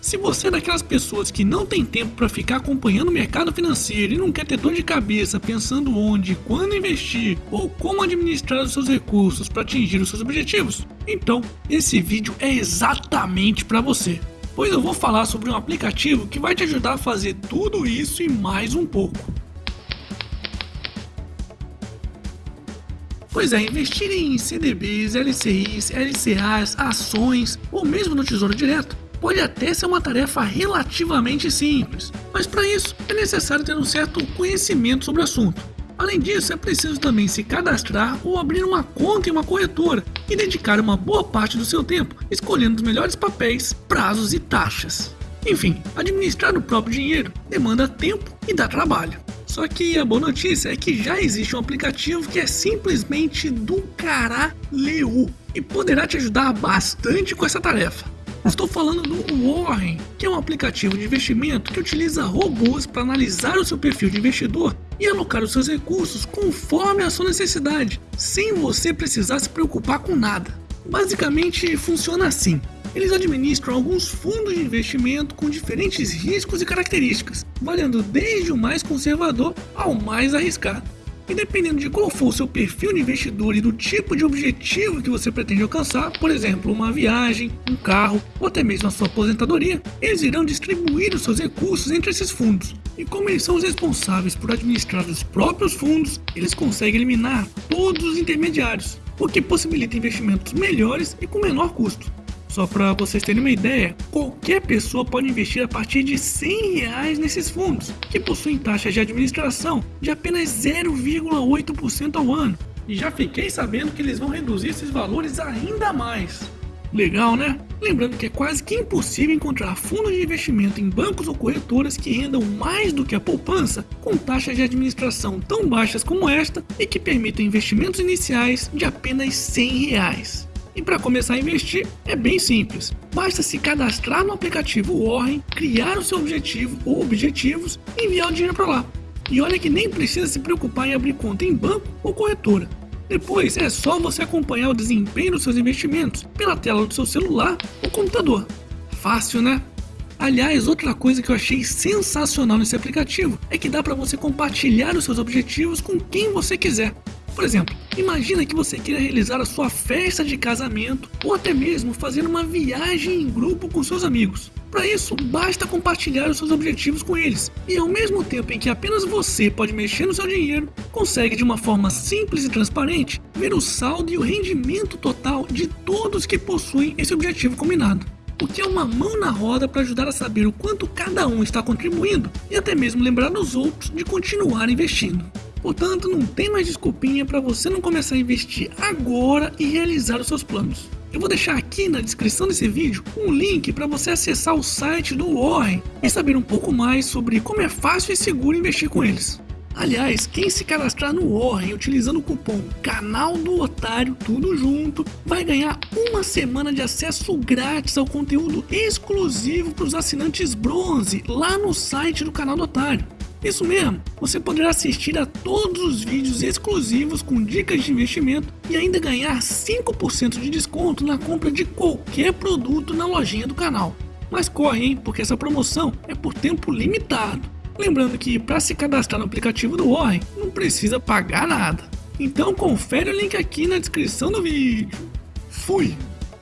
Se você é daquelas pessoas que não tem tempo para ficar acompanhando o mercado financeiro e não quer ter dor de cabeça pensando onde quando investir ou como administrar os seus recursos para atingir os seus objetivos, então esse vídeo é exatamente para você. Pois eu vou falar sobre um aplicativo que vai te ajudar a fazer tudo isso e mais um pouco. Pois é, investir em CDBs, LCIs, LCAs, ações ou mesmo no Tesouro Direto pode até ser uma tarefa relativamente simples, mas para isso é necessário ter um certo conhecimento sobre o assunto. Além disso, é preciso também se cadastrar ou abrir uma conta em uma corretora e dedicar uma boa parte do seu tempo escolhendo os melhores papéis, prazos e taxas. Enfim, administrar o próprio dinheiro demanda tempo e dá trabalho. Só que a boa notícia é que já existe um aplicativo que é simplesmente do caralho e poderá te ajudar bastante com essa tarefa. Estou falando do Warren, que é um aplicativo de investimento que utiliza robôs para analisar o seu perfil de investidor e alocar os seus recursos conforme a sua necessidade, sem você precisar se preocupar com nada. Basicamente funciona assim. Eles administram alguns fundos de investimento com diferentes riscos e características, valendo desde o mais conservador ao mais arriscado. E dependendo de qual for o seu perfil de investidor e do tipo de objetivo que você pretende alcançar, por exemplo, uma viagem, um carro ou até mesmo a sua aposentadoria, eles irão distribuir os seus recursos entre esses fundos. E como eles são os responsáveis por administrar os próprios fundos, eles conseguem eliminar todos os intermediários, o que possibilita investimentos melhores e com menor custo. Só para vocês terem uma ideia, qualquer pessoa pode investir a partir de 100 reais nesses fundos, que possuem taxas de administração de apenas 0,8% ao ano. E já fiquei sabendo que eles vão reduzir esses valores ainda mais. Legal, né? Lembrando que é quase que impossível encontrar fundos de investimento em bancos ou corretoras que rendam mais do que a poupança, com taxas de administração tão baixas como esta e que permitam investimentos iniciais de apenas 100 reais. E para começar a investir é bem simples. Basta se cadastrar no aplicativo Warren, criar o seu objetivo ou objetivos e enviar o dinheiro para lá. E olha que nem precisa se preocupar em abrir conta em banco ou corretora. Depois é só você acompanhar o desempenho dos seus investimentos pela tela do seu celular ou computador. Fácil, né? Aliás, outra coisa que eu achei sensacional nesse aplicativo é que dá para você compartilhar os seus objetivos com quem você quiser. Por exemplo, imagina que você queira realizar a sua festa de casamento ou até mesmo fazer uma viagem em grupo com seus amigos. Para isso, basta compartilhar os seus objetivos com eles, e ao mesmo tempo em que apenas você pode mexer no seu dinheiro, consegue de uma forma simples e transparente ver o saldo e o rendimento total de todos que possuem esse objetivo combinado. O que é uma mão na roda para ajudar a saber o quanto cada um está contribuindo e até mesmo lembrar os outros de continuar investindo. Portanto, não tem mais desculpinha para você não começar a investir agora e realizar os seus planos. Eu vou deixar aqui na descrição desse vídeo um link para você acessar o site do Warren e saber um pouco mais sobre como é fácil e seguro investir com eles. Aliás, quem se cadastrar no Warren utilizando o cupom Canal do Otário, tudo junto, vai ganhar uma semana de acesso grátis ao conteúdo exclusivo para os assinantes bronze lá no site do Canal do Otário. Isso mesmo, você poderá assistir a todos os vídeos exclusivos com dicas de investimento e ainda ganhar 5% de desconto na compra de qualquer produto na lojinha do canal. Mas corre, hein, porque essa promoção é por tempo limitado. Lembrando que para se cadastrar no aplicativo do Warren não precisa pagar nada. Então confere o link aqui na descrição do vídeo. Fui!